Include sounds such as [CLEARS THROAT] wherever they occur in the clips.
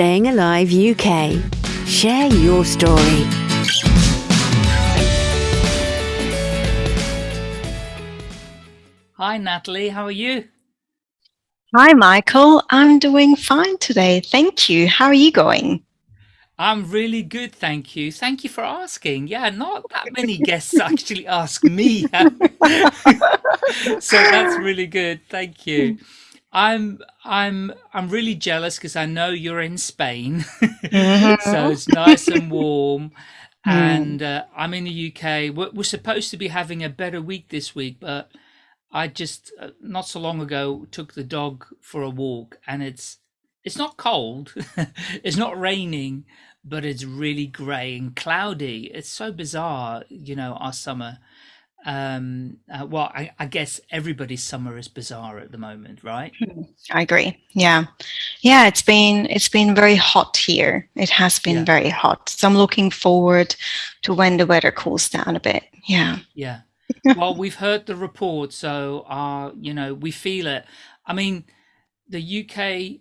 Staying Alive UK. Share your story. Hi, Natalie. How are you? Hi, Michael. I'm doing fine today. Thank you. How are you going? I'm really good, thank you. Thank you for asking. Yeah, not that many guests [LAUGHS] actually ask me. [LAUGHS] so that's really good. Thank you. I'm I'm I'm really jealous because I know you're in Spain, Mm-hmm. [LAUGHS] so it's nice and warm, [LAUGHS] Mm. and uh, I'm in the UK. We're, we're supposed to be having a better week this week, but I just uh, not so long ago took the dog for a walk, and it's it's not cold, [LAUGHS] it's not raining, but it's really grey and cloudy. It's so bizarre, you know, our summer. Um, uh, well, I, I guess everybody's summer is bizarre at the moment, right? I agree. Yeah. Yeah, it's been it's been very hot here. It has been Yeah. very hot. So I'm looking forward to when the weather cools down a bit. Yeah. Yeah. [LAUGHS] Well, we've heard the report, so uh, you know, we feel it. I mean, the UK,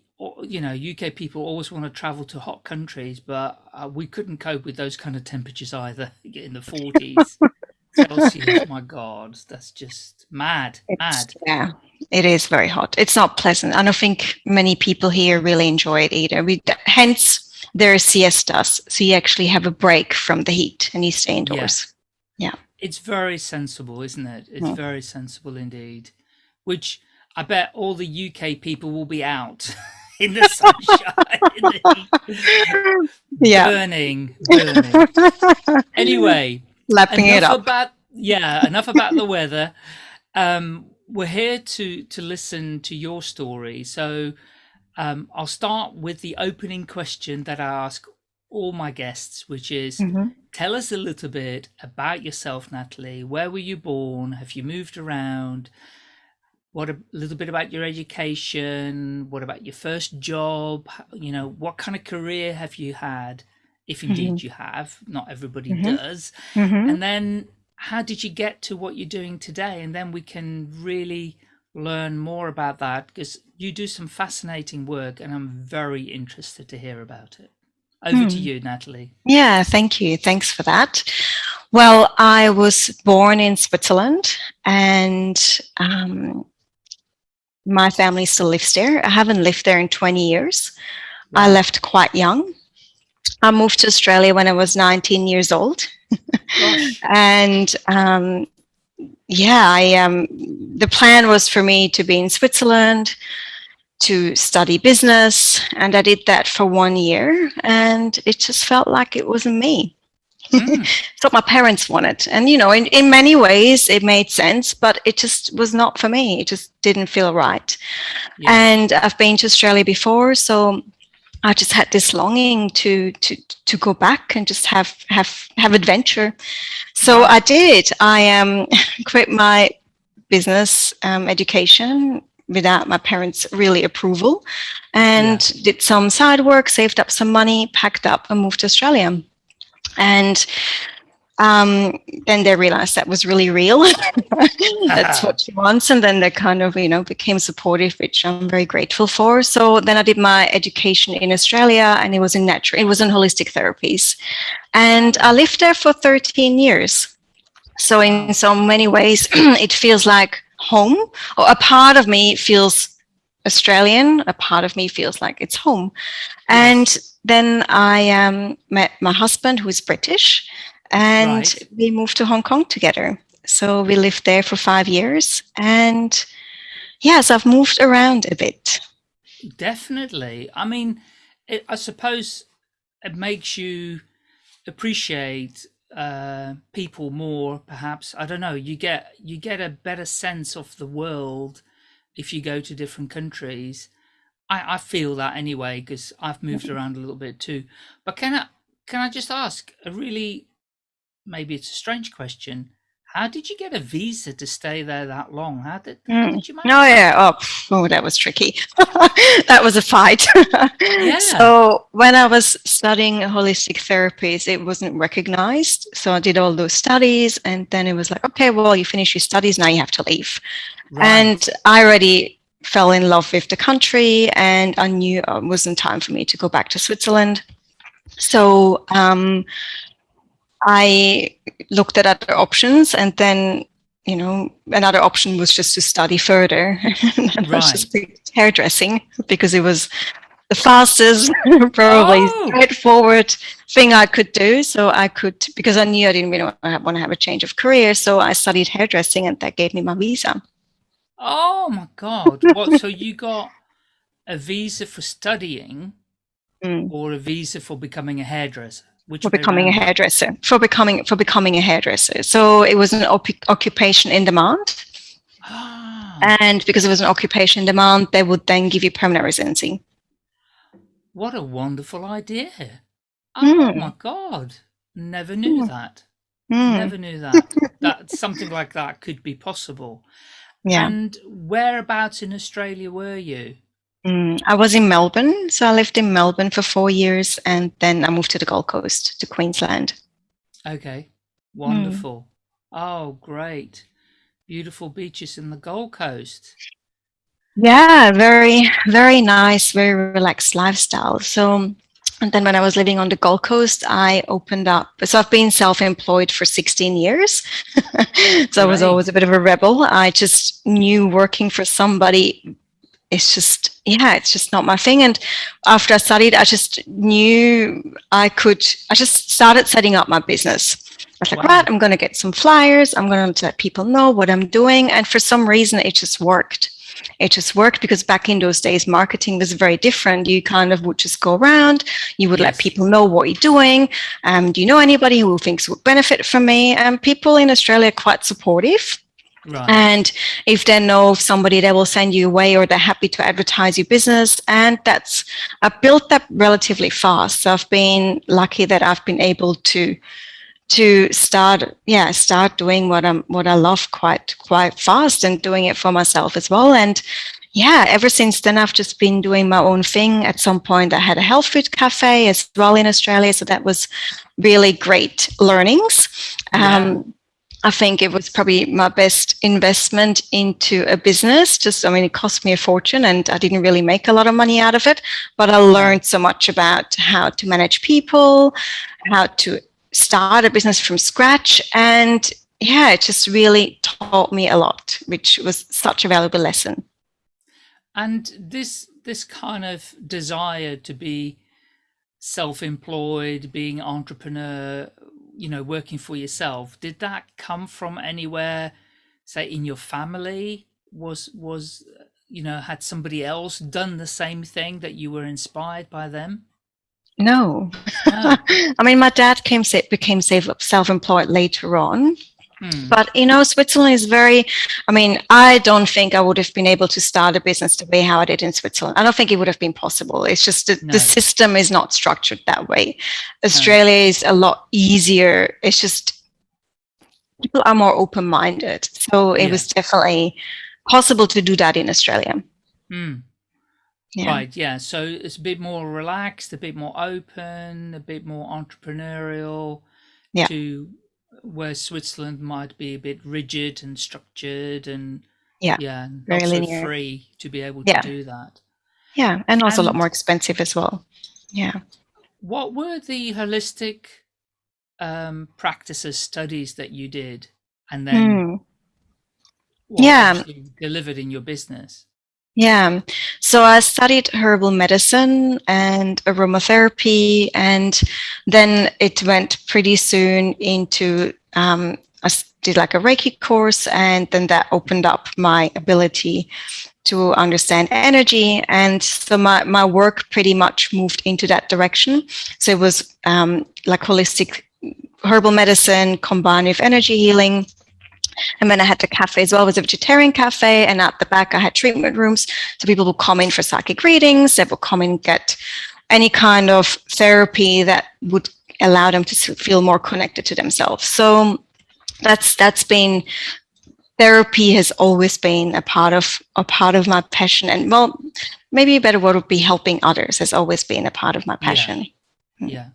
you know, UK people always want to travel to hot countries, but uh, we couldn't cope with those kind of temperatures either [LAUGHS] in the 40s. [LAUGHS] Celsius, my God, that's just mad, It's, mad. yeah, it is very hot. It's not pleasant. I don't think many people here really enjoy it either. We, hence, there are siestas. So you actually have a break from the heat and you stay indoors. Yeah. It's very sensible, isn't it? It's Mm. very sensible indeed. Which I bet all the UK people will be out [LAUGHS] in the sunshine, in the heat, [LAUGHS] Yeah. burning, burning. [LAUGHS] Anyway, Lapping it up. about yeah, enough about the weather. Um, we're here to to listen to your story. So um, I'll start with the opening question that I ask all my guests, which is Mhm. tell us a little bit about yourself, Natalie. Where were you born? Have you moved around? What a little bit about your education? What about your first job? You know, what kind of career have you had? If indeed you have, not everybody Mhm. does. Mhm. And then how did you get to what you're doing today? And then we can really learn more about that because you do some fascinating work and I'm very interested to hear about it. Over to Hmm. you, Natalie. Yeah, thank you. Thanks for that. Well, I was born in Switzerland and um, my family still lives there. I haven't lived there in 20 years. I left quite young. I moved to Australia when I was 19 years old. [LAUGHS] And um, yeah, I um, the plan was for me to be in Switzerland to study business, and I did that for one year, and it just felt like it wasn't me. Mm, [LAUGHS] It's what my parents wanted, and you know, in, in many ways it made sense, but it just was not for me. It just didn't feel right. yeah. And I've been to Australia before, so I just had this longing to to to go back and just have have have adventure. So I did. I um [LAUGHS] quit my business um, education without my parents' really approval, and did some side work, saved up some money, packed up, and moved to Australia. And um, then they realized that was really real. [LAUGHS] That's what she wants. And then they kind of, you know, became supportive, which I'm very grateful for. So then I did my education in Australia and it was in natural, it was in holistic therapies. And I lived there for 13 years. So in so many ways, [CLEARS THROAT] it feels like home, or a part of me feels Australian, a part of me feels like it's home. And then I um, met my husband, who is British, and Right. we moved to Hong Kong together. So we lived there for five years. And yes, I've moved around a bit. Definitely. I mean, it, I suppose it makes you appreciate uh, people more. Perhaps I don't know. You get you get a better sense of the world if you go to different countries. I, I feel that anyway because I've moved around a little bit too. But can I can I just ask a really maybe it's a strange question. How did you get a visa to stay there that long? How did, how Mm. did you manage? Oh yeah. Oh, oh, that was tricky. [LAUGHS] that was a fight. Yeah. [LAUGHS] So when I was studying holistic therapies, it wasn't recognized. So I did all those studies, and then it was like, okay, well, you finish your studies, now you have to leave. Right. And I already fell in love with the country and I knew it wasn't time for me to go back to Switzerland. So um, I looked at other options and then, you know, another option was just to study further. [LAUGHS] and Right. I just picked hairdressing because it was the fastest, [LAUGHS] probably Oh. straightforward thing I could do. So I could, because I knew I didn't really want to have a change of career. So I studied hairdressing and that gave me my visa. Oh my God. What? so you got a visa for studying [LAUGHS] Mm. or a visa for becoming a hairdresser? Which for becoming a hairdresser for becoming for becoming a hairdresser so it was an occupation in demand Ah, and because it was an occupation in demand they would then give you permanent residency what a wonderful idea. Oh Hmm. my God. Never knew Hmm. that. Mm, Never knew that. that something like that could be possible. yeah And whereabouts in Australia were you? Mm, i was in melbourne so i lived in melbourne for four years and then i moved to the gold coast to queensland Okay. Hmm. Wonderful. Oh, great. Beautiful beaches in the Gold Coast. yeah very very nice very relaxed lifestyle so and then when i was living on the gold coast i opened up so i've been self-employed for 16 years [LAUGHS] so i was always a bit of a rebel i just knew working for somebody it's just yeah it's just not my thing. And after i studied i just knew i could i just started setting up my business. I was like Wow. right i'm going to get some flyers. I'm going to let people know what i'm doing. And for some reason it just worked. It just worked because back in those days marketing was very different. You kind of would just go around. You would let people know what you're doing. Um, do you know anybody who thinks would benefit from me? And people in australia are quite supportive Right. and if they know of somebody they will send you away or they're happy to advertise your business and that's i built that relatively fast. So i've been lucky that i've been able to to start yeah start doing what i'm what i love quite quite fast and doing it for myself as well. And yeah ever since then i've just been doing my own thing. At some point i had a health food cafe as well in australia. So that was really great learnings. Yeah. um, I think it was probably my best investment into a business. Just, I mean, it cost me a fortune and I didn't really make a lot of money out of it, but I mm-hmm. learned so much about how to manage people, how to start a business from scratch. And yeah, it just really taught me a lot, which was such a valuable lesson. And this this kind of desire to be self-employed, being entrepreneur, you know, working for yourself, did that come from anywhere, say in your family? Was was you know, had somebody else done the same thing that you were inspired by them? No, No. [LAUGHS] I mean, my dad came became self- self-employed later on, Hmm. But you know, Switzerland is very. I mean, I don't think I would have been able to start a business the way how I did in Switzerland. I don't think it would have been possible. It's just that No. the system is not structured that way. Australia is a lot easier. It's just people are more open-minded, so it Yeah. was definitely possible to do that in Australia. Hmm. Yeah. Right, yeah. So it's a bit more relaxed, a bit more open, a bit more entrepreneurial. Yeah. To where Switzerland might be a bit rigid and structured and Yeah, yeah, very so linear. free to be able to do that. Yeah, and also a lot more expensive as well. Yeah. What were the holistic um, practices studies that you did, and then what Yeah. delivered in your business? Yeah. So I studied herbal medicine and aromatherapy, and then it went pretty soon into um, I did like a Reiki course, and then that opened up my ability to understand energy. And so my, my work pretty much moved into that direction. So it was um, like holistic herbal medicine combined with energy healing. And then I had the cafe as well, it was a vegetarian cafe. And at the back, I had treatment rooms. So people would come in for psychic readings, they would come in and get any kind of therapy that would allow them to feel more connected to themselves. So that's that's been therapy has always been a part of a part of my passion. And well, maybe a better word would be helping others has always been a part of my passion. Mm. Yeah.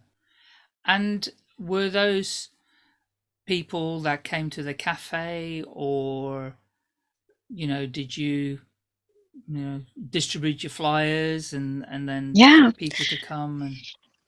And were those people that came to the cafe or you know, did you you know distribute your flyers and and then Yeah. people to come and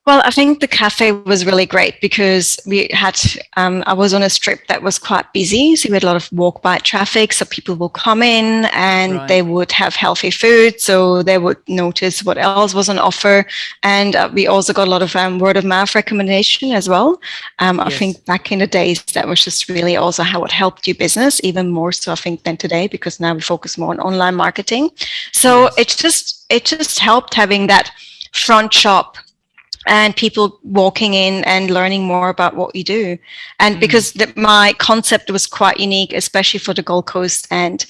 Well, I think the cafe was really great because we had, um, I was on a strip that was quite busy. So we had a lot of walk by traffic. So people will come in and Right. they would have healthy food. So they would notice what else was on offer. And uh, we also got a lot of um, word of mouth recommendation as well. Um, I Yes. think back in the days, that was just really also how it helped your business, even more so I think than today, because now we focus more on online marketing. So Yes. it just, it just helped having that front shop and people walking in and learning more about what you do. And Mm. because the, my concept was quite unique, especially for the Gold Coast, and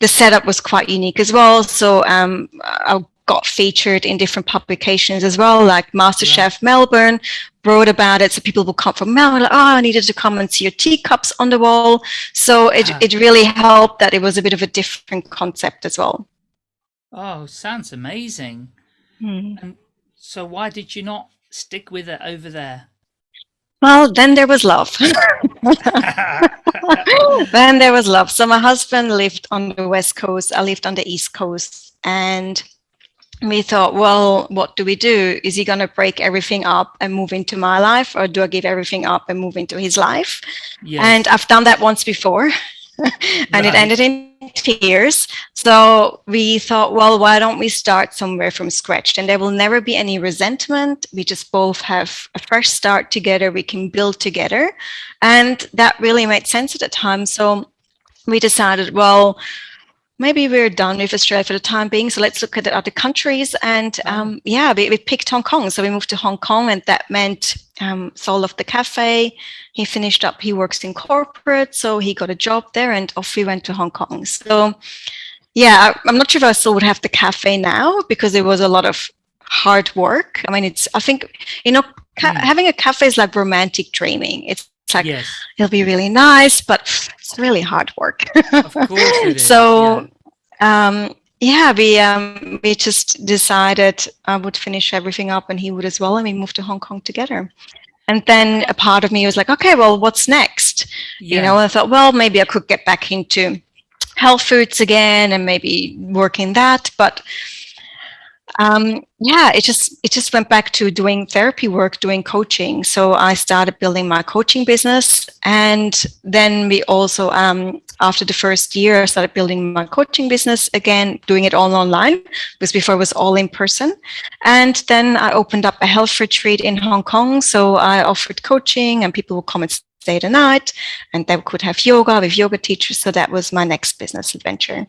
the setup was quite unique as well. So um, I got featured in different publications as well, like MasterChef Melbourne wrote about it. So people will come from Melbourne, like, oh, I needed to come and see your teacups on the wall. So it, it really helped that it was a bit of a different concept as well. oh sounds amazing and so why did you not stick with it over there Well, then there was love. [LAUGHS] [LAUGHS] then there was love. So my husband lived on the west coast. I lived on the east coast, and we thought, well, what do we do? Is he going to break everything up and move into my life, or do I give everything up and move into his life? yes And I've done that once before, [LAUGHS] and it ended in tears. So we thought, well, why don't we start somewhere from scratch? And there will never be any resentment. We just both have a fresh start together. We can build together. And that really made sense at the time. So we decided, well, maybe we're done with Australia for the time being. So let's look at the other countries. And um, yeah, we, we picked Hong Kong. So we moved to Hong Kong, and that meant um, sold off the cafe. He finished up, he works in corporate. So he got a job there, and off we went to Hong Kong. So yeah, I- I'm not sure if I still would have the cafe now because it was a lot of hard work. I mean, it's, I think, you know, Mm. having a cafe is like romantic dreaming. It's, it's like, yes it'll be really nice, but it's really hard work. of course it [LAUGHS] is so um yeah we um we just decided i would finish everything up and he would as well and we moved to hong kong together and then a part of me was like okay well what's next yeah. you know i thought well maybe i could get back into health foods again and maybe work in that but um, yeah, it just it just went back to doing therapy work, doing coaching. So I started building my coaching business, and then we also um, after the first year, I started building my coaching business again, doing it all online because before it was all in person. And then I opened up a health retreat in Hong Kong. So I offered coaching, and people would come and stay the night, and they could have yoga with yoga teachers. So that was my next business adventure.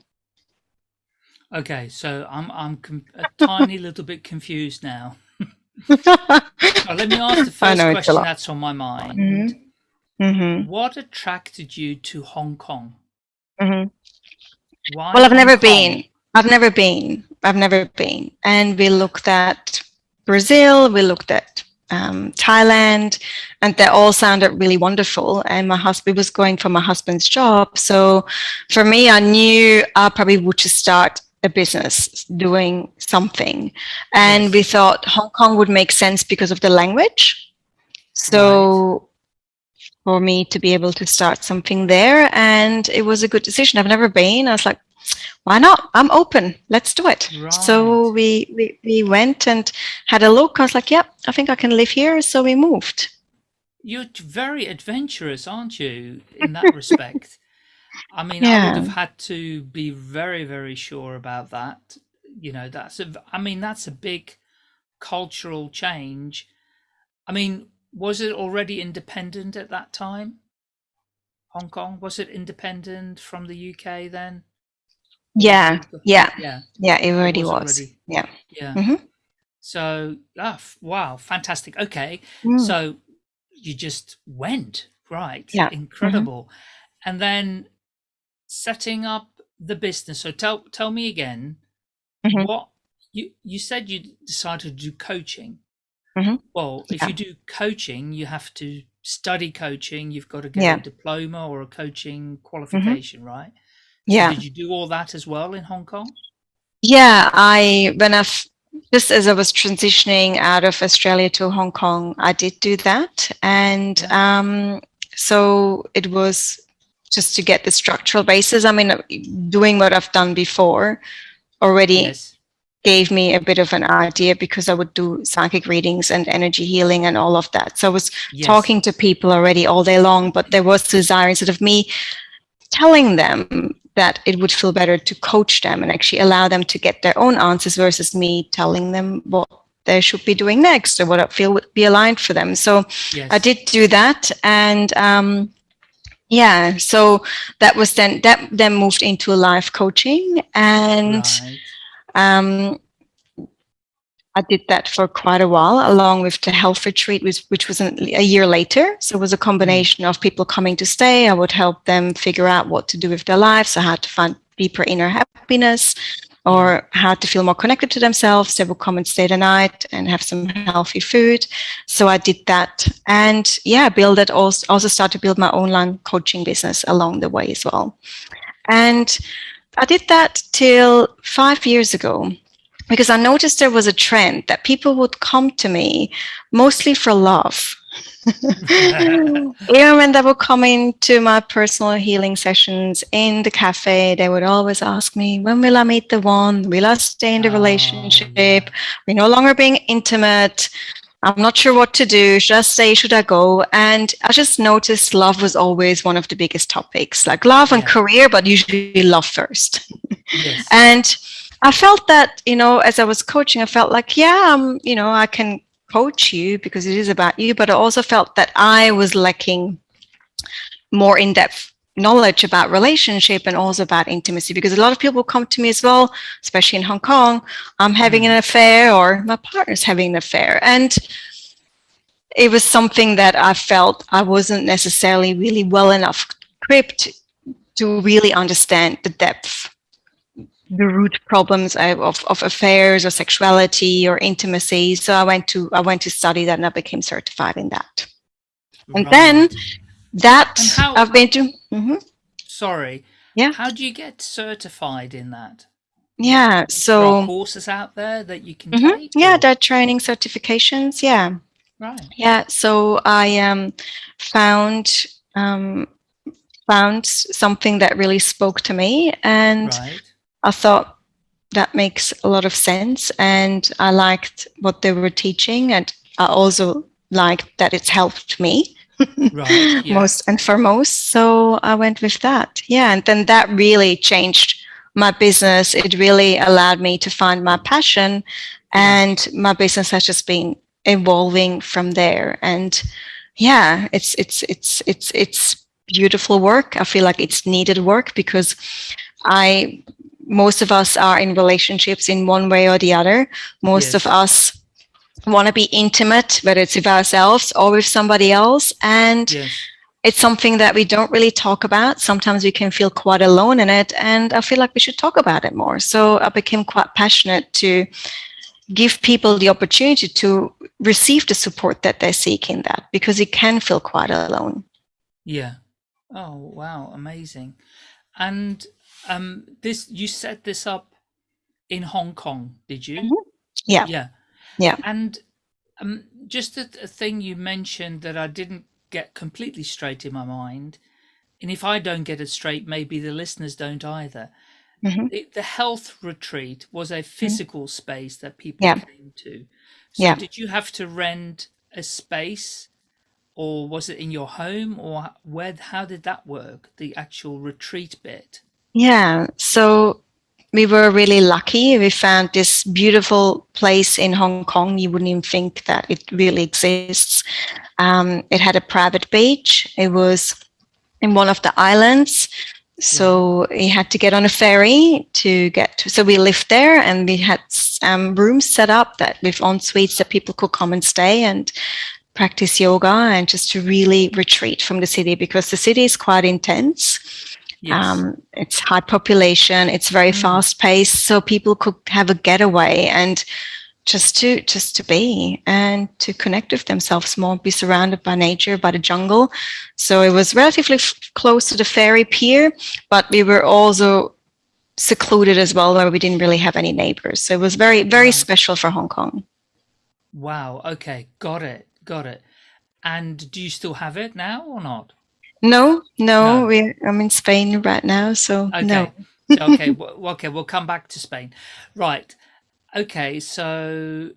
Okay so i'm i'm a tiny little bit confused now [LAUGHS] Well, let me ask the first know, it's a question that's on my mind Mhm. Mhm. what attracted you to hong kong Mhm. why Well, I've Hong never Kong? been. I've never been. I've never been. And we looked at Brazil, we looked at um, Thailand, and they all sounded really wonderful. And my husband was going for my husband's job. So for me, I knew I probably would just start a business doing something. And Yes. we thought Hong Kong would make sense because of the language. So for me to be able to start something there, and it was a good decision. I've never been. I was like, why not? I'm open. Let's do it. So we, we we went and had a look. I was like, yep, I think I can live here. So we moved. You're very adventurous, aren't you, in that [LAUGHS] respect? I mean, I would have had to be very, very sure about that. You know, that's a, I mean, that's a big cultural change. I mean, was it already independent at that time? Hong Kong? Was it independent from the UK then? Yeah, yeah, Yeah. yeah. It already was was. already- Yeah. Yeah. Mhm. So, ah, wow, fantastic. Okay. Mm. So you just went, right? Yeah. Mm-hmm. Incredible. And then setting up the business. So tell tell me again Mhm. what you you said you decided to do coaching. Mhm. Well, if Yeah. you do coaching, you have to study coaching. You've got to get Yeah. Mm-hmm. a diploma or a coaching qualification, right? So Yeah. did you do all that as well in Hong Kong? Yeah, I when I just as I was transitioning out of Australia to Hong Kong, I did do that, and um, so it was just to get the structural basis. I mean, doing what I've done before, already Yes. gave me a bit of an idea because I would do psychic readings and energy healing and all of that. So I was Yes. talking to people already all day long, but there was desire instead of me telling them that it would feel better to coach them and actually allow them to get their own answers versus me telling them what they should be doing next or what I feel would be aligned for them. So Yes. I did do that and um yeah, so that was then that then moved into a life coaching and Right. um, I did that for quite a while, along with the health retreat, which, which was an, a year later. So it was a combination of people coming to stay. I would help them figure out what to do with their lives, so how to find deeper inner happiness, or how to feel more connected to themselves. They would come and stay the night and have some healthy food. So I did that, and yeah, build it. Also, also start to build my online coaching business along the way as well. And I did that till five years ago because I noticed there was a trend that people would come to me mostly for love. [LAUGHS] Even when they would come into my personal healing sessions in the cafe, they would always ask me, When will I meet the one? Will I stay in the relationship? We're no longer being intimate. I'm not sure what to do. Should I stay? Should I go? And I just noticed love was always one of the biggest topics, like love and Yeah. career, but usually love first. Yes. [LAUGHS] And I felt that, you know, as I was coaching, I felt like, yeah, um, you know, I can coach you because it is about you, but I also felt that I was lacking more in-depth knowledge about relationship and also about intimacy because a lot of people come to me as well, especially in Hong Kong, I'm having an mm. affair or my partner's having an affair. And it was something that I felt I wasn't necessarily really well enough equipped to really understand the depth the root problems of, of, of affairs or sexuality or intimacy. So I went to I went to study that and I became certified in that. And then that And how- I've been to Mhm. Sorry. Yeah. How do you get certified in that? yeah. There are So courses out there that you can Mhm. take? yeah, or- there are training certifications. Yeah. Right. Yeah, so I um, found um, found something that really spoke to me, and Right. I thought that makes a lot of sense. And I liked what they were teaching, and I also liked that it's helped me Right. [LAUGHS] Yeah. most and foremost. So I went with that. Yeah, and then that really changed my business. It really allowed me to find my passion, and my business has just been evolving from there. And yeah, it's it's it's it's it's beautiful work. I feel like it's needed work because I most of us are in relationships in one way or the other. Most Yes. of us want to be intimate, whether it's with ourselves or with somebody else. And Yes. it's something that we don't really talk about. Sometimes we can feel quite alone in it. And I feel like we should talk about it more. So I became quite passionate to give people the opportunity to receive the support that they seek in that because it can feel quite alone. Yeah. Oh wow, amazing. And um this you set this up in Hong Kong, did you? Mhm. Yeah. Yeah. Yeah. And um just a, a thing you mentioned that I didn't get completely straight in my mind. And if I don't get it straight, maybe the listeners don't either. Mhm. The, the health retreat was a physical space that people Yeah. came to. So Yeah. did you have to rent a space or was it in your home or where how did that work the actual retreat bit Yeah. So we were really lucky. We found this beautiful place in Hong Kong. You wouldn't even think that it really exists. Um, it had a private beach. It was in one of the islands. So you had to get on a ferry to get to. So we lived there and we had um, rooms set up that with en suites that people could come and stay and practice yoga and just to really retreat from the city because the city is quite intense. Yes Um, it's high population. It's very Mm. fast paced, so people could have a getaway and just to just to be and to connect with themselves more, be surrounded by nature, by the jungle. So it was relatively f- close to the ferry pier, but we were also secluded as well, where we didn't really have any neighbors. So it was very very special for Hong Kong. wow okay got it got it and do you still have it now or not No, no, No. we I'm in Spain right now, so okay no. [LAUGHS] Okay, [LAUGHS] w- okay, we'll come back to Spain. Right. Okay, so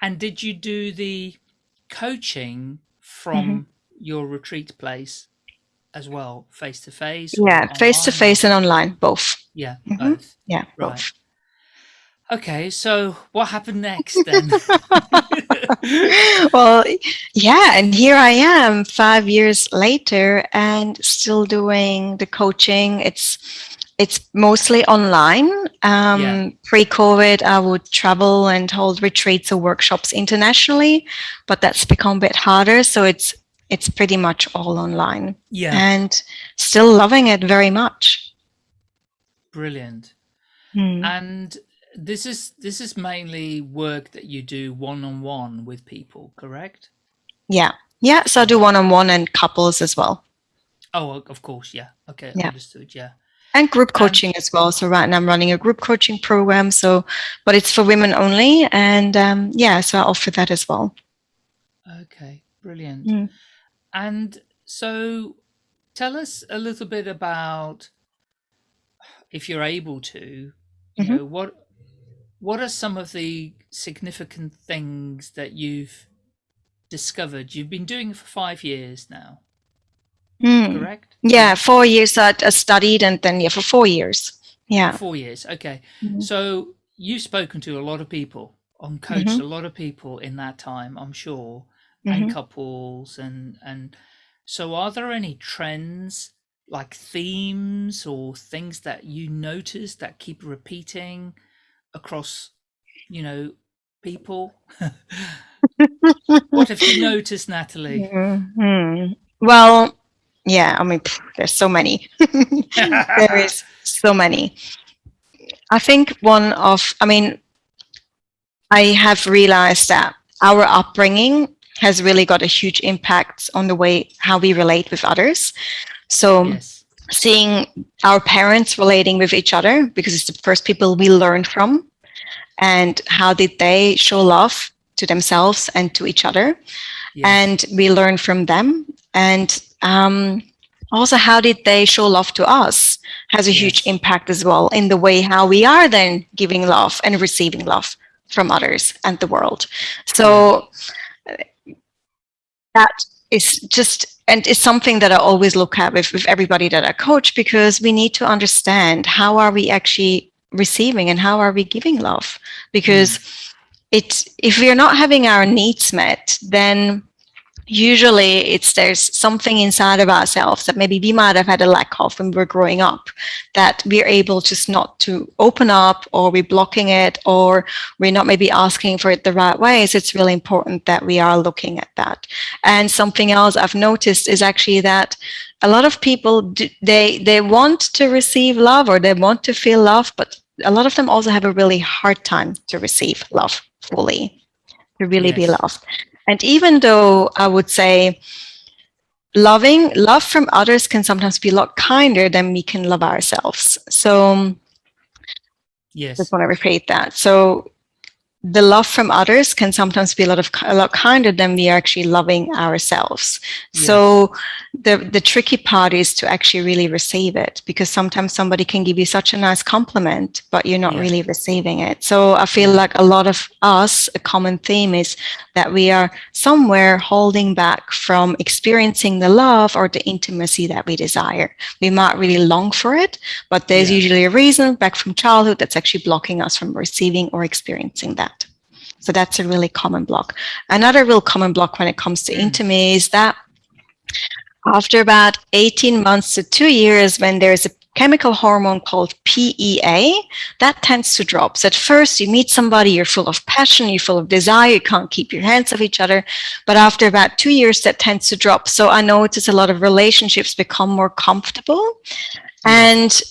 and did you do the coaching from hmm your retreat place as well, face to face? Yeah, face to face and online, both. Yeah, Mhm. both. Yeah, Right. both. Okay, so what happened next then? [LAUGHS] [LAUGHS] well, yeah, and here I am five years later and still doing the coaching. It's it's mostly online. Um, Yeah. Pre-COVID, I would travel and hold retreats or workshops internationally, but that's become a bit harder. So it's it's pretty much all online, yeah, and still loving it very much. brilliant. Hmm. And this is this is mainly work that you do one on one with people, correct? Yeah, yeah. So I do one-on-one and couples as well. Oh, of course, yeah. Okay, Yeah. understood. Yeah. and group Um, coaching as well. So right now I'm running a group coaching program. So, but it's for women only, and um, yeah, so I offer that as well. Okay, brilliant. Mm. And so tell us a little bit about if you're able to, you Mhm. know, what what are some of the significant things that you've discovered? You've been doing it for 5 years now, Mm. correct? Yeah, four years I, studied, and then yeah, for four years. Yeah. 4 years. Okay. Mhm. So you've spoken to a lot of people, on coached Mhm. a lot of people in that time, I'm sure, and couples and and so are there any trends like themes or things that you notice that keep repeating across, you know, people? [LAUGHS] what have you noticed, Natalie? Mhm. Well, yeah. I mean, pff, there's so many. [LAUGHS] there is so many. I think one of, I mean, I have realized that our upbringing has really got a huge impact on the way how we relate with others. So yes. Seeing our parents relating with each other because it's the first people we learn from. And how did they show love to themselves and to each other. Yes. and we learn from them. And um, also how did they show love to us has a huge impact as well in the way how we are then giving love and receiving love from others and the world. So uh, that is just and it's something that i always look at with, with everybody that i coach because we need to understand how are we actually receiving and how are we giving love? Because mm. it if we're not having our needs met then usually it's there's something inside of ourselves that maybe we might have had a lack of when we were growing up that we're able just not to open up or we're blocking it or we're not maybe asking for it the right way. So it's really important that we are looking at that. And something else i've noticed is actually that a lot of people do, they they want to receive love or they want to feel love but a lot of them also have a really hard time to receive love fully to really be loved and even though I would say loving love from others can sometimes be a lot kinder than we can love ourselves. So yes. just want to repeat that. So the love from others can sometimes be a lot of a lot kinder than we are actually loving ourselves. So the the tricky part is to actually really receive it because sometimes somebody can give you such a nice compliment, but you're not Yeah. really receiving it. So I feel like a lot of us, a common theme is that we are somewhere holding back from experiencing the love or the intimacy that we desire. We might really long for it, but there's usually a reason back from childhood that's actually blocking us from receiving or experiencing that. So that's a really common block. Another real common block when it comes to Mm. intimacy is that after about 18 months to two years, when there's a chemical hormone called PEA, that tends to drop. So at first you meet somebody, you're full of passion, you're full of desire, you can't keep your hands off each other. But after about two years, that tends to drop. So I notice a lot of relationships become more comfortable and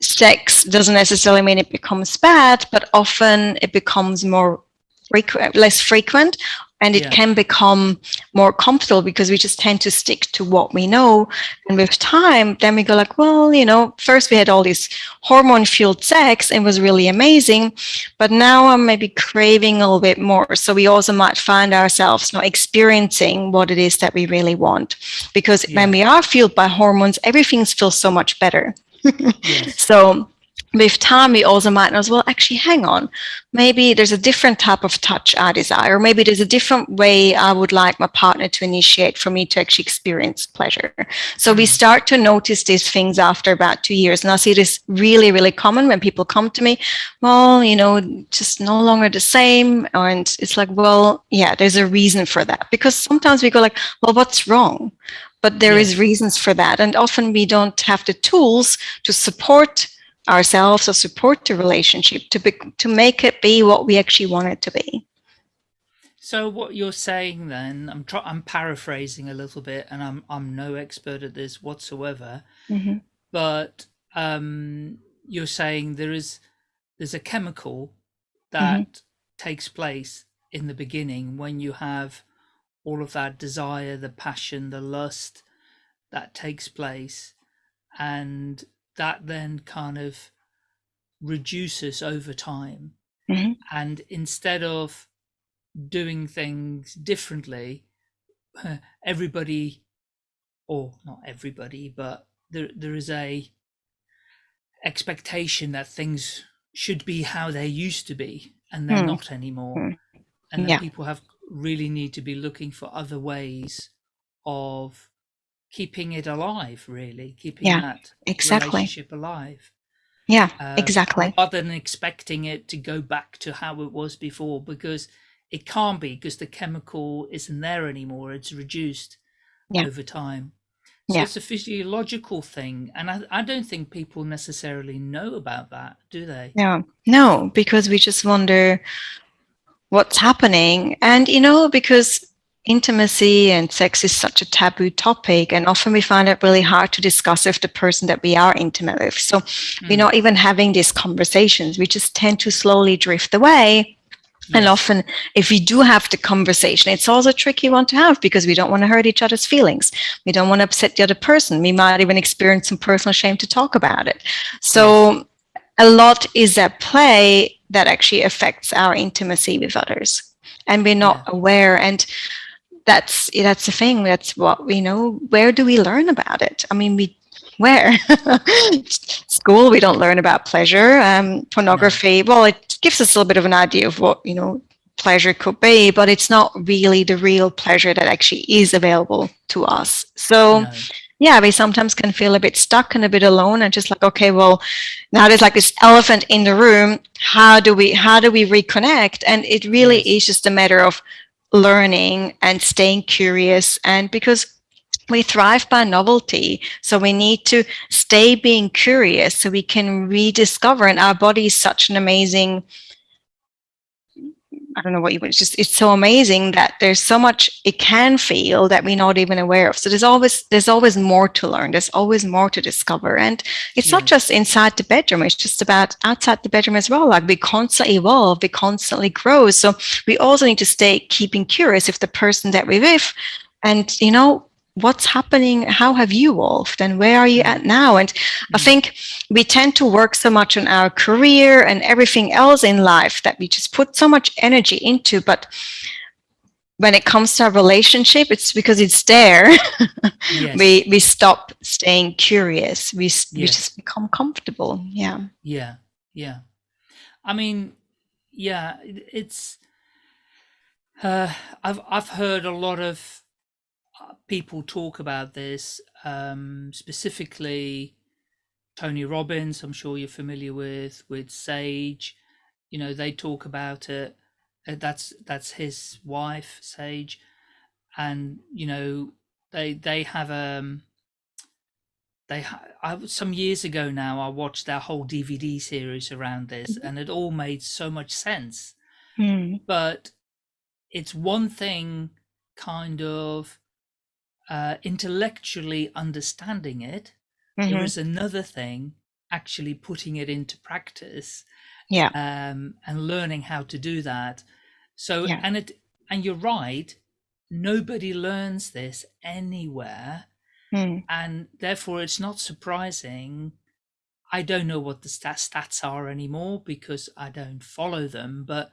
sex doesn't necessarily mean it becomes bad, but often it becomes more frequent, less frequent, and it Yeah. can become more comfortable because we just tend to stick to what we know. And with time, then we go like, well, you know, first we had all this hormone-fueled sex and it was really amazing, but now I'm maybe craving a little bit more. So we also might find ourselves not experiencing what it is that we really want, because when we are fueled by hormones, everything feels so much better. [LAUGHS] yes. So with time we also might know as well actually hang on. Maybe there's a different type of touch i desire. Or maybe there's a different way i would like my partner to initiate for me to actually experience pleasure. So we mm. start to notice these things after about two years. And i see this really really common when people come to me well you know just no longer the same. And it's like well yeah there's a reason for that. Because sometimes we go like well what's wrong? But there is reasons for that. And often we don't have the tools to support ourselves or support the relationship to be, to make it be what we actually want it to be. So what you're saying then, I'm try, I'm paraphrasing a little bit, and I'm I'm no expert at this whatsoever, Mm-hmm. but um, you're saying there is there's a chemical that takes place in the beginning when you have all of that desire, the passion, the lust that takes place, and that then kind of reduces over time. Mhm. And instead of doing things differently, everybody, or not everybody, but there there is a expectation that things should be how they used to be, and they're Hmm. not anymore. Hmm. And that Yeah. people have really need to be looking for other ways of keeping it alive, really keeping Yeah, that Exactly. relationship alive. Yeah, Um, exactly. rather than expecting it to go back to how it was before because it can't be because the chemical isn't there anymore it's reduced Yeah. over time so Yeah. it's a physiological thing and I, I don't think people necessarily know about that do they No, no, because we just wonder what's happening. And, you know, because intimacy and sex is such a taboo topic, and often we find it really hard to discuss with the person that we are intimate with. So we're Mm. not even having these conversations. We just tend to slowly drift away. And often, if we do have the conversation, it's also a tricky one to have because we don't want to hurt each other's feelings. We don't want to upset the other person. We might even experience some personal shame to talk about it. So, a lot is at play that actually affects our intimacy with others, and we're not aware. And that's that's the thing. That's what we know. Where do we learn about it? I mean, we where [LAUGHS] school we don't learn about pleasure um, pornography well it gives us a little bit of an idea of what you know pleasure could be but it's not really the real pleasure that actually is available to us so No. yeah we sometimes can feel a bit stuck and a bit alone and just like okay well now there's like this elephant in the room how do we how do we reconnect and it really is just a matter of learning and staying curious. And because we thrive by novelty so we need to stay being curious so we can rediscover. And our body is such an amazing I don't know what you it's just it's so amazing that there's so much it can feel that we're not even aware of. So there's always there's always more to learn. There's always more to discover. And it's not just inside the bedroom, it's just about outside the bedroom as well. Like we constantly evolve, we constantly grow. So we also need to stay keeping curious if the person that we're with and you know what's happening? How have you evolved? And where are you at now? And i Mm. think we tend to work so much on our career and everything else in life that we just put so much energy into but when it comes to our relationship it's because it's there. [LAUGHS] Yes. we we stop staying curious. We, s- we just become comfortable. Yeah. Yeah, yeah. I mean, yeah, it's. Uh, I've I've heard a lot of people talk about this, um, specifically Tony Robbins. I'm sure you're familiar with with Sage. You know, they talk about it. Uh, that's that's his wife, Sage, and you know they they have um they ha- I, some years ago now i watched their whole dvd series around this and it all made so much sense Hmm. but it's one thing kind of uh, intellectually understanding it There Mhm. is another thing actually putting it into practice yeah um, and learning how to do that so Yeah. and it and you're right nobody learns this anywhere Hmm. and therefore it's not surprising i don't know what the stat- stats are anymore because i don't follow them but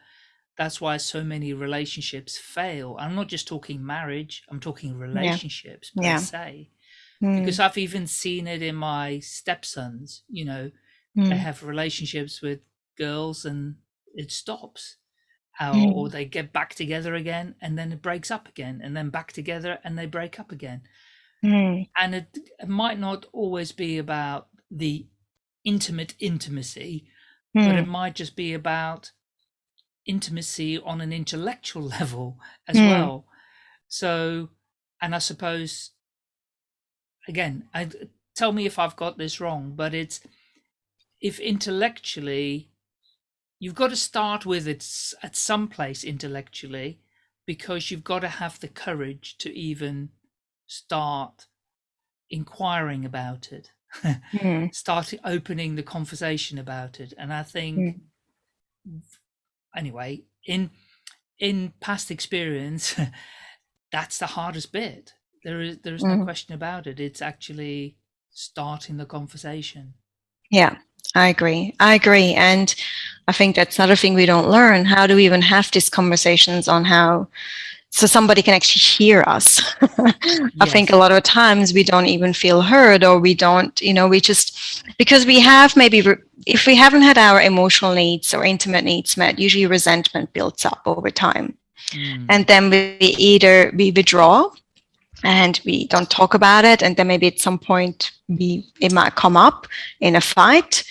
that's why so many relationships fail i'm not just talking marriage i'm talking relationships per Yeah. se Hmm. because i've even seen it in my stepsons you know they Mm. have relationships with girls and it stops or, Mm. or they get back together again and then it breaks up again and then back together and they break up again Mm. and it, it might not always be about the intimate intimacy but it Mm. might just be about intimacy on an intellectual [LAUGHS] level as Mm. well so and i suppose again I, tell me if i've got this wrong but it's if intellectually you've got to start with it at some place intellectually because you've got to have the courage to even start inquiring about it Mm. [LAUGHS] start opening the conversation about it and i think Mm. Anyway in in past experience [LAUGHS] that's the hardest bit there is there is no Mm. question about it it's actually starting the conversation Yeah, I agree. I agree. And I think that's another thing we don't learn. How do we even have these conversations on how so somebody can actually hear us? [LAUGHS] I think a lot of times we don't even feel heard or we don't, you know, we just because we have maybe if we haven't had our emotional needs or intimate needs met, usually resentment builds up over time. Mm, And then we either we withdraw and we don't talk about it and then maybe at some point we it might come up in a fight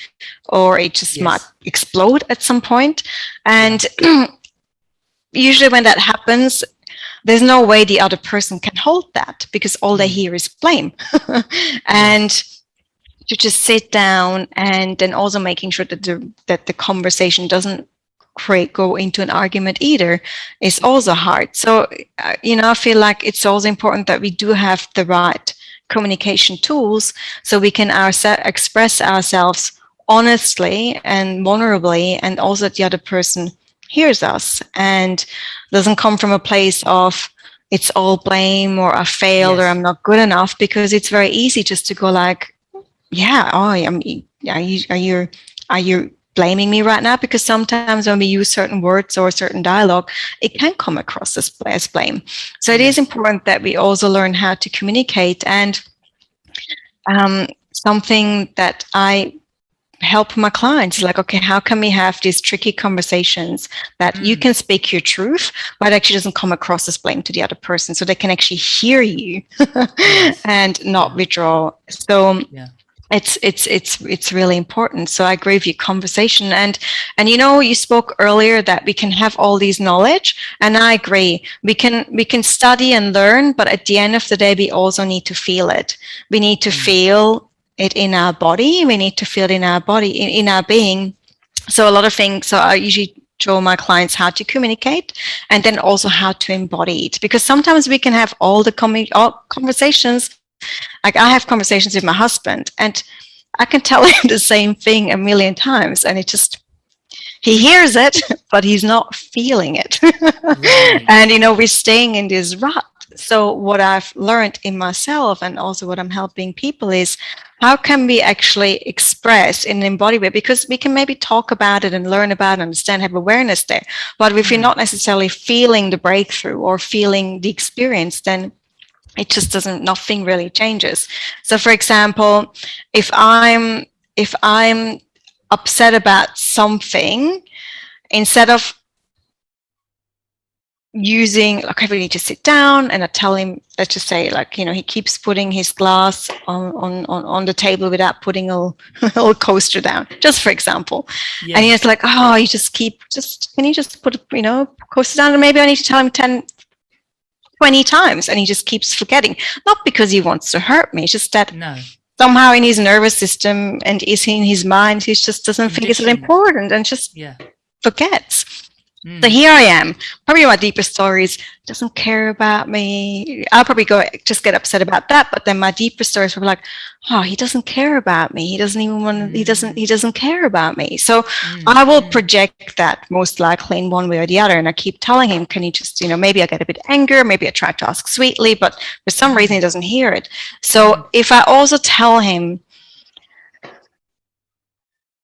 or it just might explode at some point and [CLEARS THROAT] usually when that happens there's no way the other person can hold that because all they Mm. hear is blame [LAUGHS] and to just sit down and then also making sure that the that the conversation doesn't create go into an argument either is also hard so uh, you know i feel like it's also important that we do have the right communication tools so we can ourse- express ourselves honestly and vulnerably and also the other person hears us and doesn't come from a place of it's all blame or i failed or i'm not good enough because it's very easy just to go like yeah oh i'm are you are you are you blaming me right now? Because sometimes when we use certain words or certain dialogue it can come across as, as blame. So it is important that we also learn how to communicate and um, something that i help my clients like okay how can we have these tricky conversations that you Mm. can speak your truth but actually doesn't come across as blame to the other person so they can actually hear you Yes. [LAUGHS] and not Yeah. withdraw so Yeah. it's it's it's it's really important so i agree with your conversation and and you know you spoke earlier that we can have all these knowledge and i agree we can we can study and learn but at the end of the day we also need to feel it we need to Mm. feel it in our body. We need to feel it in our body in, in our being. So a lot of things so i usually show my clients how to communicate and then also how to embody it. Because sometimes we can have all the all conversations like i have conversations with my husband and i can tell [LAUGHS] him the same thing a million times and it just he hears it [LAUGHS] but he's not feeling it. Right. [LAUGHS] and you know we're staying in this rut. So what i've learned in myself and also what i'm helping people is how can we actually express in an embodied way? Because we can maybe talk about it and learn about it understand have awareness there. But if you're Mm. not necessarily feeling the breakthrough or feeling the experience then it just doesn't nothing really changes. So for example if i'm if i'm upset about something instead of using like I really need to sit down and I tell him let's just say like you know he keeps putting his glass on on on, on the table without putting a, [LAUGHS] a little coaster down just for example Yeah. and he's like oh you just keep just can you just put you know coaster down and maybe I need to tell him 10 20 times and he just keeps forgetting not because he wants to hurt me just that no. Somehow in his nervous system and is in his mind he just doesn't think it's important and just Yeah. forgets Mm. so here I am. Probably my deepest stories doesn't care about me. I'll probably go just get upset about that. But then my deepest stories were like, oh, he doesn't care about me. He doesn't even want. He doesn't. He doesn't care about me. So Mm. I will Mm. project that most likely in one way or the other. And I keep telling him, can you just, you know, maybe I get a bit anger, maybe I try to ask sweetly, but for some reason he doesn't hear it. So if I also tell him,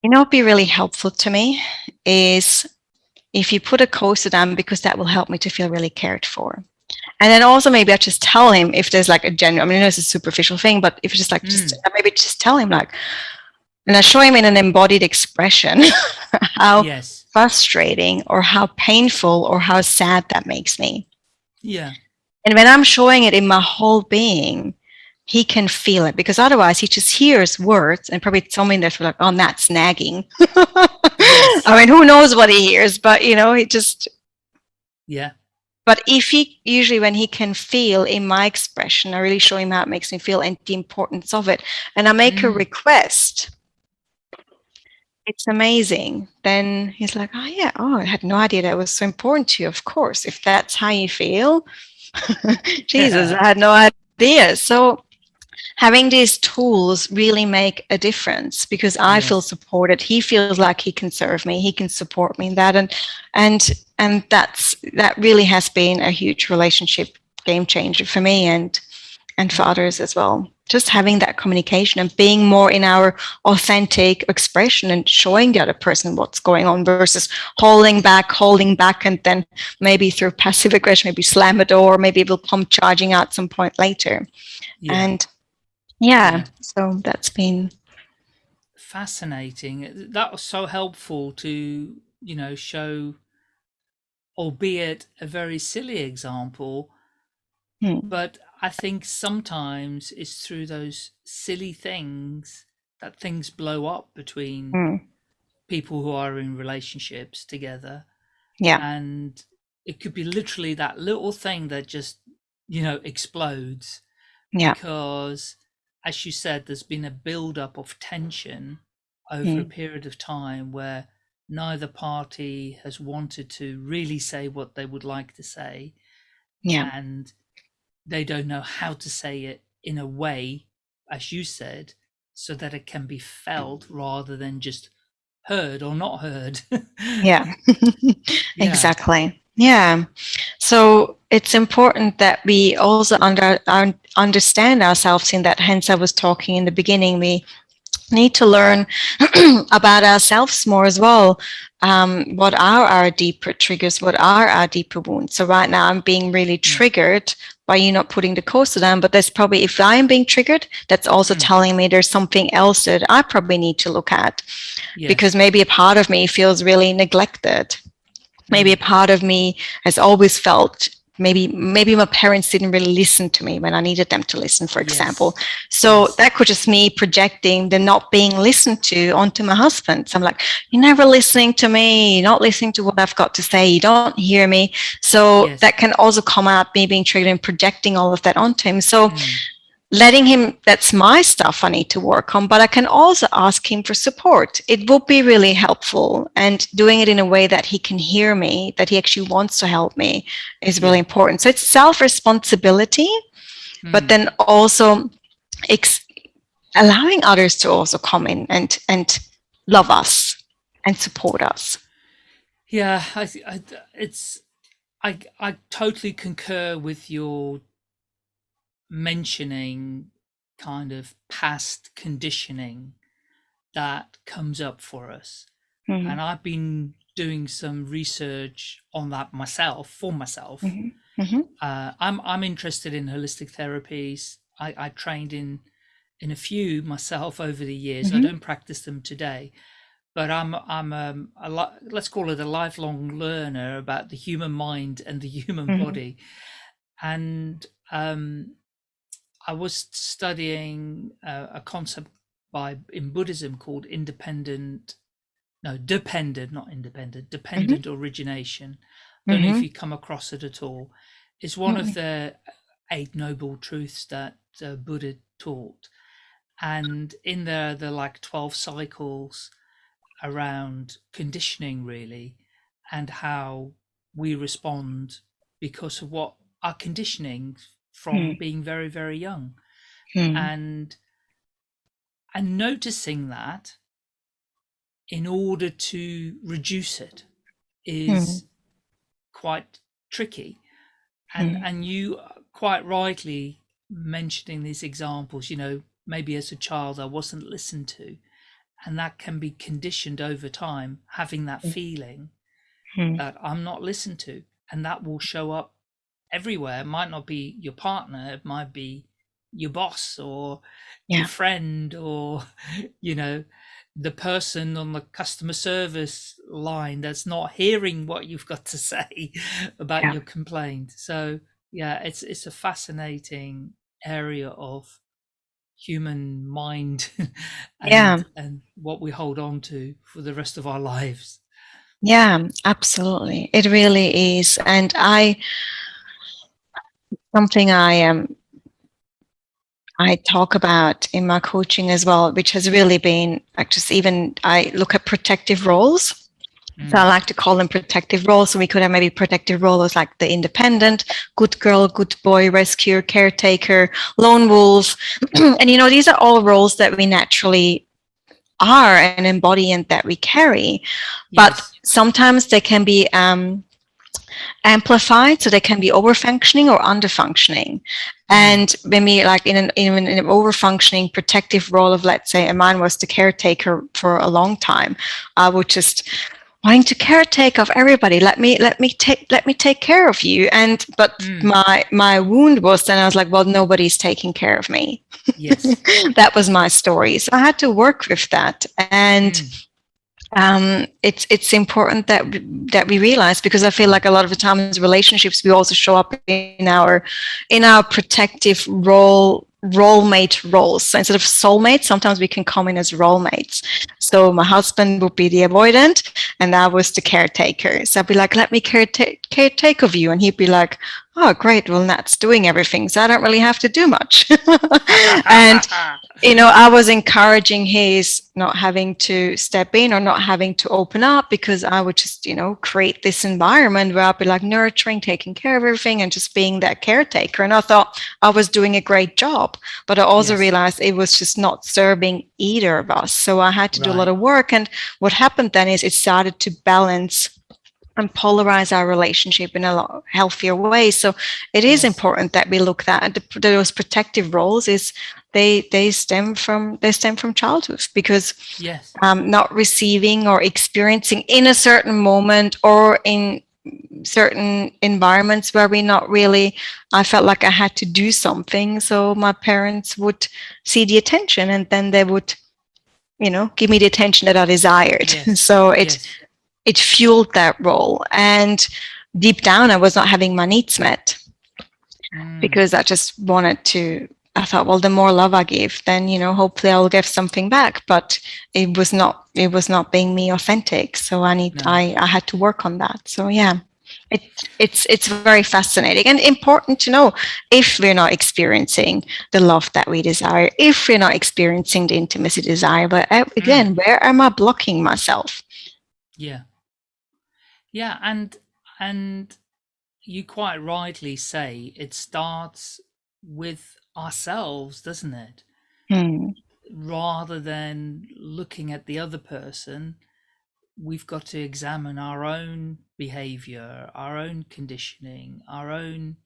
you know, be really helpful to me is if you put a coaster down because that will help me to feel really cared for. And then also maybe I just tell him if there's like a genuine, I mean, I know it's a superficial thing, but if it's just like, just mm. uh, maybe just tell him like, and I show him in an embodied expression [LAUGHS] how yes frustrating or how painful or how sad that makes me. yeah And when I'm showing it in my whole being, he can feel it because otherwise he just hears words and probably something that's like, oh, that's nagging. [LAUGHS] [LAUGHS] I mean, who knows what he hears, but you know, he just, yeah but if he usually when he can feel in my expression, I really show him how it makes me feel and the importance of it. And I make a Mm. request. It's amazing. Then he's like, oh yeah, oh, I had no idea that was so important to you. Of course, if that's how you feel, [LAUGHS] Jesus, I had no idea. So having these tools really make a difference because I feel supported. He feels like he can serve me. He can support me in that, and and and that's that really has been a huge relationship game changer for me and and for others as well. Just having that communication and being more in our authentic expression and showing the other person what's going on versus holding back, holding back, and then maybe through passive aggression, maybe slam a door, maybe it will come charging out some point later. yeah And yeah, so that's been fascinating. That was so helpful to you know show albeit a very silly example Hmm. but i think sometimes it's through those silly things that things blow up between mm, people who are in relationships together. Yeah, and it could be literally that little thing that just you know explodes yeah, because as you said there's been a build up of tension over a Mm. period of time where neither party has wanted to really say what they would like to say yeah, and they don't know how to say it in a way as you said so that it can be felt rather than just heard or not heard [LAUGHS] yeah. [LAUGHS] Yeah. exactly. Yeah. So it's important that we also under, un, understand ourselves in that. Hence, I was talking in the beginning. We need to learn [CLEARS THROAT] about ourselves more as well. Um, what are our deeper triggers? What are our deeper wounds? So right now, I'm being really triggered by you not putting the coaster down. But that's probably if I am being triggered, that's also Mm. telling me there's something else that I probably need to look at Yes. because maybe a part of me feels really neglected maybe a part of me has always felt maybe maybe my parents didn't really listen to me when i needed them to listen for Yes. example so Yes. that could just me projecting the not being listened to onto my husband so i'm like you're never listening to me you're not listening to what i've got to say you don't hear me so Yes. that can also come out me being triggered and projecting all of that onto him so Mm. Letting him that's my stuff i need to work on but i can also ask him for support. It would be really helpful and doing it in a way that he can hear me that he actually wants to help me is really important. So it's self responsibility but Mm. then also ex- allowing others to also come in and and love us and support us. Yeah, I, I it's I I totally concur with your mentioning kind of past conditioning that comes up for us. Mhm. And I've been doing some research on that myself for myself. Mhm. Mhm. Uh, I'm I'm interested in holistic therapies. I, I trained in in a few myself over the years. I Mhm. don't practice them today, but I'm I'm um, a li- let's call it a lifelong learner about the human mind and the human Mhm. body. And um, I was studying uh, a concept by in Buddhism called independent, no, dependent, not independent, dependent origination. Don't know if Mhm. you come across it at all. It's one of the eight noble truths that uh, Buddha taught, and in there, are like twelve cycles around conditioning, really, and how we respond because of what our conditioning from Mm. being very, very young Mhm. and and noticing that in order to reduce it is quite tricky and Mm. and you quite rightly mentioning these examples you know maybe as a child i wasn't listened to and that can be conditioned over time having that Mm. feeling Mhm. that i'm not listened to and that will show up everywhere it might not be your partner it might be your boss or Yeah. your friend or you know the person on the customer service line that's not hearing what you've got to [LAUGHS] say about Yeah. your complaint. So yeah, it's it's a fascinating area of human mind [LAUGHS] and, Yeah. and what we hold on to for the rest of our lives. Yeah, absolutely. It really is. And I, something I um, I talk about in my coaching as well, which has really been like just even I look at protective roles. So I like to call them protective roles. So we could have maybe protective roles like the independent, good girl, good boy, rescuer, caretaker, lone wolf. [CLEARS THROAT] and you know, these are all roles that we naturally are and embody and that we carry. But sometimes they can be um, amplified, so they can be overfunctioning or underfunctioning. And maybe like in an, in an, in an overfunctioning protective role of, let's say, and mine was the caretaker for a long time, I would just wanting to caretake of everybody. Let me let me take let me take care of you. And but Mm. my my wound was then I was like, well, nobody's taking care of me. yes. [LAUGHS] that was my story. So I had to work with that. And Mm. Um, it's it's important that we- that we realize because I feel like a lot of the times in relationships we also show up in our in our protective role role mate roles. So instead of soulmates, sometimes we can come in as role mates. So my husband would be the avoidant, and I was the caretaker. So I'd be like, "Let me caretake caretake of you," and he'd be like, "Oh, great. Well, Nat's doing everything, so I don't really have to do much." [LAUGHS] and [LAUGHS] you know, I was encouraging his not having to step in or not having to open up because I would just, you know, create this environment where I'd be like nurturing, taking care of everything and just being that caretaker. And I thought I was doing a great job, but I also Yes. realized it was just not serving either of us. So I had to do a lot of work. And what happened then is it started to balance and polarize our relationship in a lot healthier way. So it is Yes. important that we look at the, those protective roles is they they stem from they stem from childhood because yes. um, not receiving or experiencing in a certain moment or in certain environments where we not really i felt like i had to do something so my parents would see the attention and then they would you know give me the attention that i desired Yes. [LAUGHS] so it yes. It fueled that role and deep down i was not having my needs met Mm. because I just wanted to. I thought, well, the more love I give, then you know, hopefully, I'll give something back. But it was not. It was not being me authentic. So I need. No. I I had to work on that. So yeah, it it's it's very fascinating and important to know if we're not experiencing the love that we desire, if we're not experiencing the intimacy desire. But uh, again, where am I blocking myself? Yeah. Yeah, and and you quite rightly say it starts with ourselves, doesn't it? Hmm. Rather than looking at the other person, we've got to examine our own behavior, our own conditioning, our own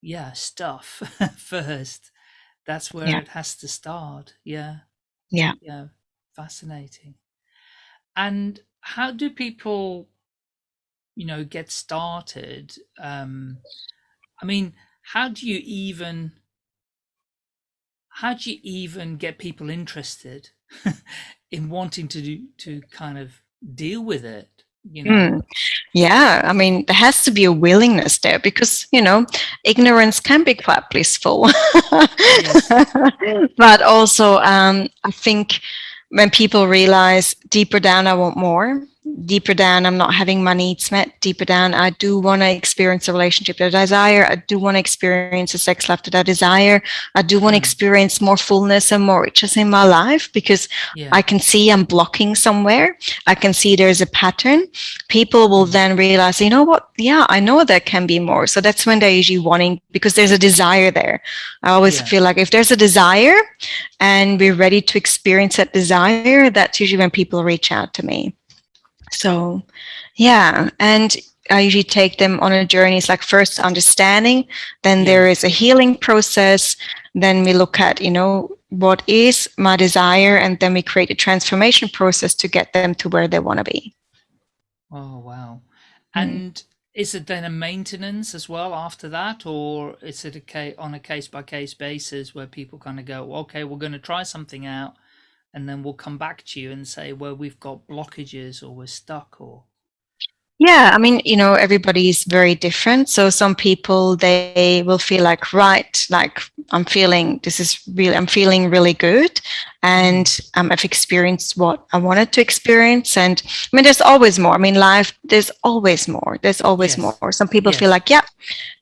yeah, stuff [LAUGHS] first. That's where Yeah. it has to start. Yeah. Yeah. Yeah. Fascinating. And how do people, you know, get started? Um, I mean, how do you even, how do you even get people interested [LAUGHS] in wanting to do, to kind of deal with it? You know, Mm. Yeah, I mean, there has to be a willingness there because, you know, ignorance can be quite blissful. [LAUGHS] but also, um, I think when people realize deeper down, I want more, deeper down, I'm not having my needs met, deeper down, I do want to experience a relationship that I desire, I do want to experience a sex life that I desire, I do want to Mm. experience more fullness and more riches in my life because yeah, I can see I'm blocking somewhere. I can see there's a pattern. People will Mm. then realize, you know what? Yeah, I know there can be more. So that's when they're usually wanting because there's a desire there. I always Yeah. feel like if there's a desire and we're ready to experience that desire, that's usually when people reach out to me. So, yeah. And I usually take them on a journey. It's like first understanding, then there is a healing process. Then we look at, you know, what is my desire, and then we create a transformation process to get them to where they want to be. Oh wow! Mm. And is it then a maintenance as well after that, or is it a on a case by case basis where people kind of go, okay, we're going to try something out, and then we'll come back to you and say, well, we've got blockages or we're stuck or yeah, I mean, you know, everybody is very different. So some people, they will feel like, right, like I'm feeling, this is really, I'm feeling really good and um, I've experienced what I wanted to experience. And I mean, there's always more. I mean, life, there's always more. There's always yes. more. Some people yes. feel like, yeah,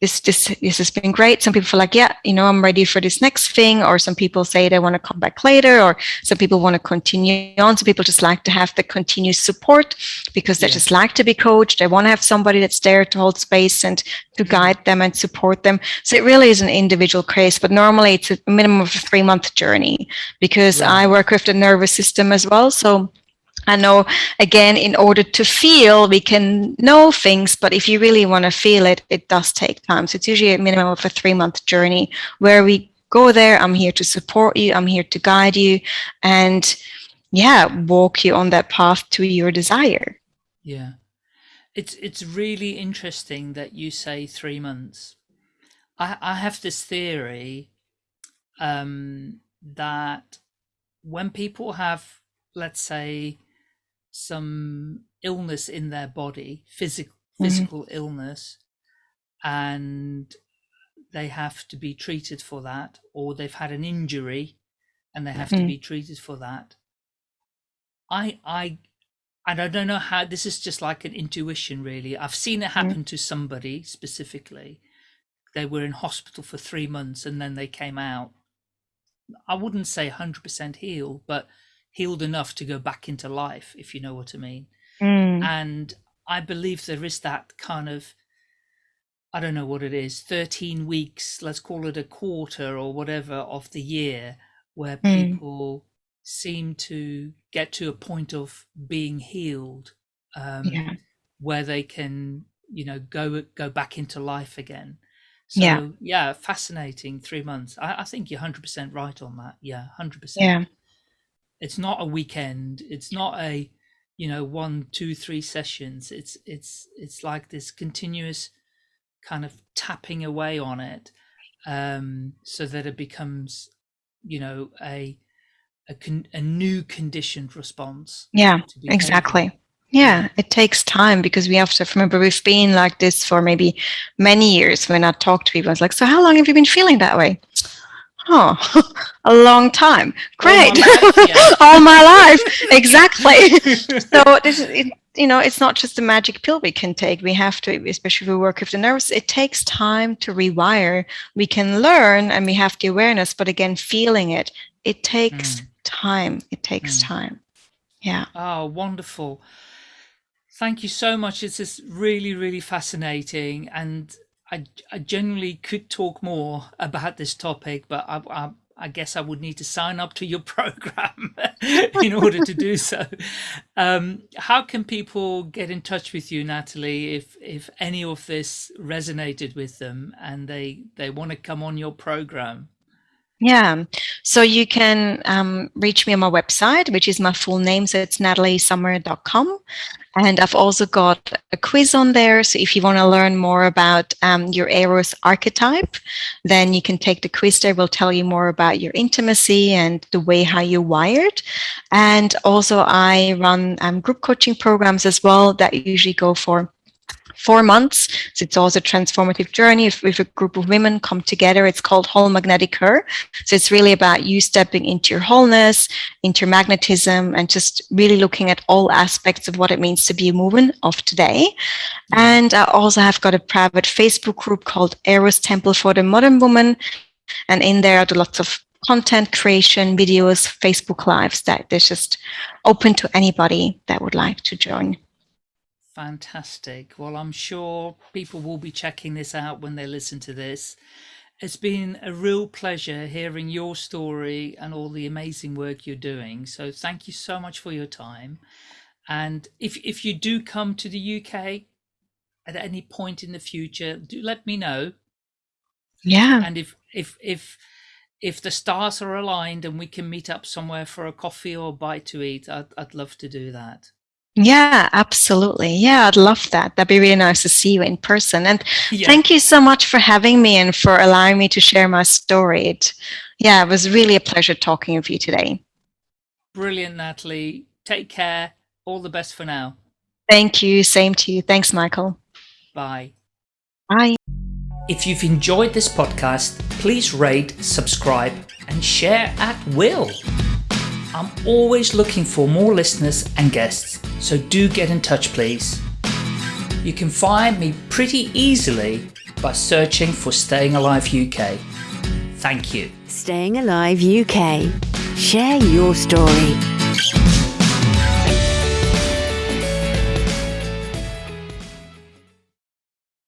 this, this, this has been great. Some people feel like, yeah, you know, I'm ready for this next thing. Or some people say they want to come back later, or some people want to continue on. Some people just like to have the continuous support because they just like to be coached. They want to have somebody that's there to hold space and to mm-hmm. guide them and support them. So it really is an individual case, but normally it's a minimum of a three month journey because. I work with the nervous system as well. So I know, again, in order to feel, we can know things, but if you really want to feel it, it does take time. So it's usually a minimum of a three month journey where we go there. I'm here to support you. I'm here to guide you and yeah, walk you on that path to your desire. Yeah. It's, it's really interesting that you say three months. I, I have this theory um, that when people have, let's say, some illness in their body, physical mm-hmm. physical mm -hmm. illness, and they have to be treated for that, or they've had an injury and they have mm -hmm. to mm-hmm. be treated for that. I I and I don't know how this is just like an intuition really. I've seen it mm-hmm. happen mm -hmm. to somebody specifically. They were in hospital for three months and then they came out I wouldn't say 100% healed, but healed enough to go back into life, if you know what I mean. Mm. And I believe there is that kind of, I don't know what it is, 13 weeks, let's call it a quarter or whatever of the year, where mm. people seem to get to a point of being healed, um, yeah. where they can, you know, go go back into life again. So yeah, yeah fascinating three months. I, I think you're hundred percent right on that. Yeah, hundred percent. Yeah. It's not a weekend. It's not a, you know, one, two, three sessions. It's it's it's like this continuous kind of tapping away on it, um, so that it becomes, you know, a a, con- a new conditioned response. Yeah, exactly. Yeah, it takes time because we have to remember we've been like this for maybe many years. When I talk to people, it's like, so how long have you been feeling that way? Oh, [LAUGHS] a long time. Great. All my life. [LAUGHS] Yeah. All my life. [LAUGHS] exactly. so this is, it, you know, it's not just a magic pill we can take. We have to, especially if we work with the nerves, it takes time to rewire. We can learn and we have the awareness, but again, feeling it, it takes mm. time. It takes mm. time. Yeah. Oh, wonderful. Thank you so much. It's just really, really fascinating. And I, I genuinely could talk more about this topic, but I, I, I guess I would need to sign up to your [LAUGHS] program [LAUGHS] in order to do so. Um, how can people get in touch with you, Natalie, if if any of this resonated with them and they they want to come on your program? Yeah, so you can um, reach me on my website, which is my full name. So it's nataliesummer.com. And I've also got a quiz on there. So if you want to learn more about um, your Eros archetype, then you can take the quiz there. We'll tell you more about your intimacy and the way how you're wired. And also I run um, group coaching programs as well that usually go for four months. So it's also a transformative journey if, if a group of women come together. It's called Whole Magnetic Her. So it's really about you stepping into your wholeness, into your magnetism, and just really looking at all aspects of what it means to be a woman of today. Mm-hmm. And I also have got a private Facebook group called Eros Temple for the Modern Woman. And in there I do lots of content creation, videos, Facebook lives that is just open to anybody that would like to join. Fantastic. Well, I'm sure people will be checking this out when they listen to this. It's been a real pleasure hearing your story and all the amazing work you're doing. So thank you so much for your time. And if, if you do come to the UK at any point in the future, do let me know. Yeah. And if, if, if, if the stars are aligned and we can meet up somewhere for a coffee or a bite to eat, I'd, I'd love to do that. Yeah, absolutely. Yeah, I'd love that. That'd be really nice to see you in person. And yeah. thank you so much for having me and for allowing me to share my story. It, yeah, it was really a pleasure talking with you today. Brilliant, Natalie. Take care. All the best for now. Thank you. Same to you. Thanks, Michael. Bye. Bye. If you've enjoyed this podcast, please rate, subscribe, and share at will. I'm always looking for more listeners and guests, so do get in touch, please. You can find me pretty easily by searching for Staying Alive UK. Thank you. Staying Alive UK. Share your story.